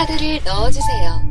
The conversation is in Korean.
카드를 넣어주세요.